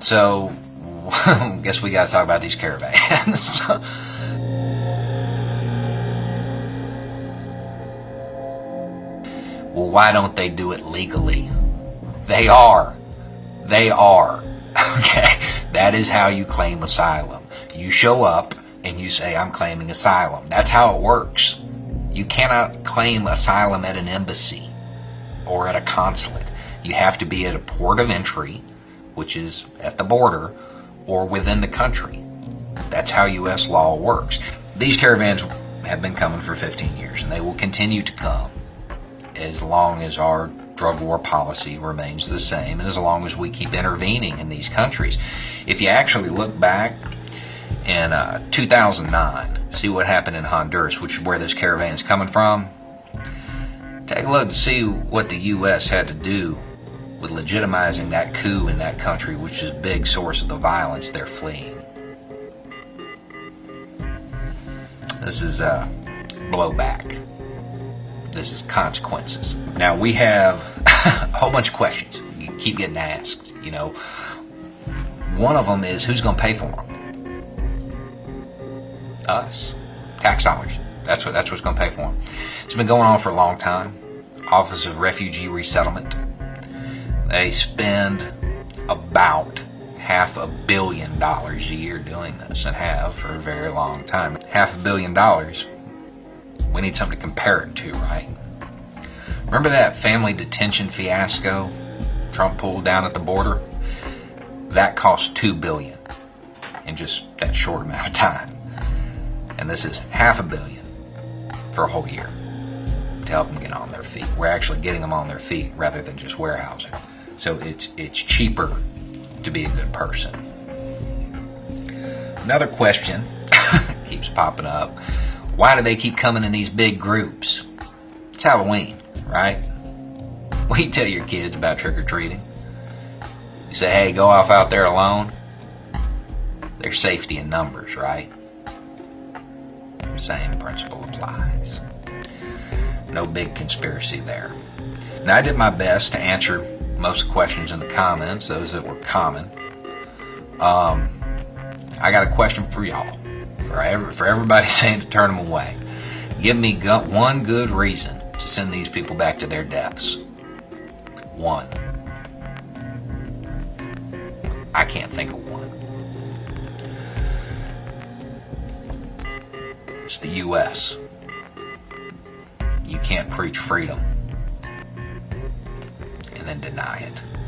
So, guess we got to talk about these caravans. well, why don't they do it legally? They are. They are. Okay? That is how you claim asylum. You show up and you say, I'm claiming asylum. That's how it works. You cannot claim asylum at an embassy or at a consulate. You have to be at a port of entry, which is at the border, or within the country. That's how U.S. law works. These caravans have been coming for 15 years, and they will continue to come as long as our drug war policy remains the same and as long as we keep intervening in these countries. If you actually look back in uh, 2009, see what happened in Honduras, which is where this caravan is coming from, take a look and see what the U.S. had to do with legitimizing that coup in that country, which is a big source of the violence they're fleeing. This is uh, blowback. This is consequences. Now we have a whole bunch of questions you keep getting asked. You know, one of them is who's going to pay for them? Us, tax dollars. That's what that's what's going to pay for them. It's been going on for a long time. Office of Refugee Resettlement. They spend about half a billion dollars a year doing this and have for a very long time. Half a billion dollars we need something to compare it to, right? Remember that family detention fiasco Trump pulled down at the border? That cost two billion in just that short amount of time. And this is half a billion for a whole year to help them get on their feet. We're actually getting them on their feet rather than just warehousing. So it's it's cheaper to be a good person. Another question keeps popping up why do they keep coming in these big groups? It's Halloween, right? You tell your kids about trick or treating? You say, hey, go off out there alone. There's safety in numbers, right? Same principle applies. No big conspiracy there. Now, I did my best to answer most questions in the comments, those that were common. Um, I got a question for y'all for, every, for everybody saying to turn them away. Give me one good reason to send these people back to their deaths. One. I can't think of one. It's the U.S. You can't preach freedom and deny it.